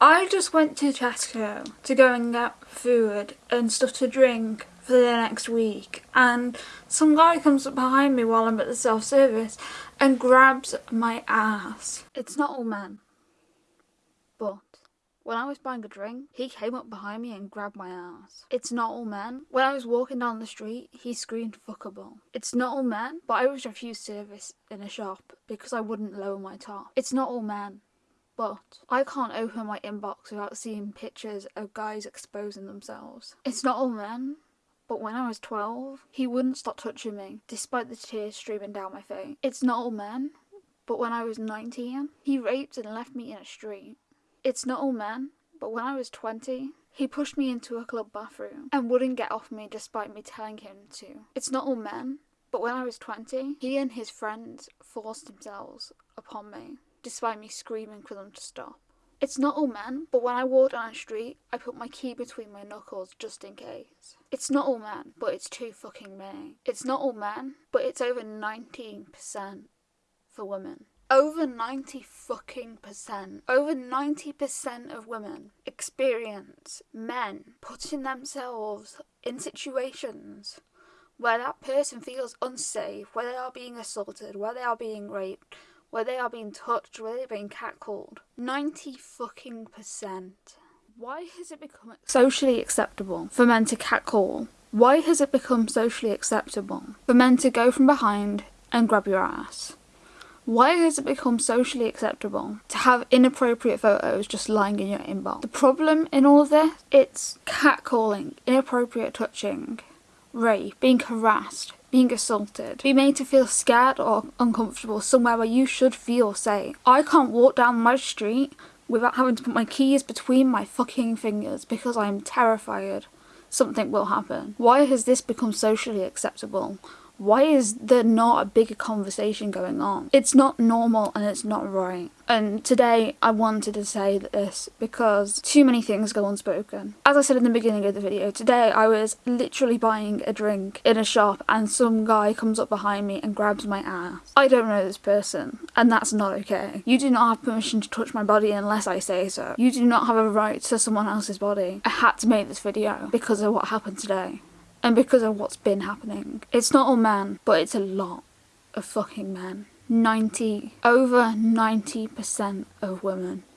I just went to Tesco to go and get food and stuff to drink for the next week and some guy comes up behind me while I'm at the self-service and grabs my ass. It's not all men, but when I was buying a drink, he came up behind me and grabbed my ass. It's not all men. When I was walking down the street, he screamed fuckable. It's not all men, but I was refused service in a shop because I wouldn't lower my top. It's not all men. But I can't open my inbox without seeing pictures of guys exposing themselves. It's not all men, but when I was 12, he wouldn't stop touching me, despite the tears streaming down my face. It's not all men, but when I was 19, he raped and left me in a street. It's not all men, but when I was 20, he pushed me into a club bathroom and wouldn't get off me despite me telling him to. It's not all men, but when I was 20, he and his friends forced themselves upon me despite me screaming for them to stop. It's not all men, but when I walk down a street, I put my key between my knuckles just in case. It's not all men, but it's too fucking many. It's not all men, but it's over 19% for women. Over 90 fucking percent. Over 90% of women experience men putting themselves in situations where that person feels unsafe, where they are being assaulted, where they are being raped, where they are being touched, where they're being catcalled. 90 fucking percent. Why has it become socially acceptable for men to catcall? Why has it become socially acceptable for men to go from behind and grab your ass? Why has it become socially acceptable to have inappropriate photos just lying in your inbox? The problem in all of this, it's catcalling, inappropriate touching, rape, being harassed, being assaulted, be made to feel scared or uncomfortable somewhere where you should feel safe. I can't walk down my street without having to put my keys between my fucking fingers because I am terrified something will happen. Why has this become socially acceptable? Why is there not a bigger conversation going on? It's not normal and it's not right. And today I wanted to say this because too many things go unspoken. As I said in the beginning of the video, today I was literally buying a drink in a shop and some guy comes up behind me and grabs my ass. I don't know this person and that's not okay. You do not have permission to touch my body unless I say so. You do not have a right to someone else's body. I had to make this video because of what happened today and because of what's been happening. It's not all men, but it's a lot of fucking men. 90, over 90% of women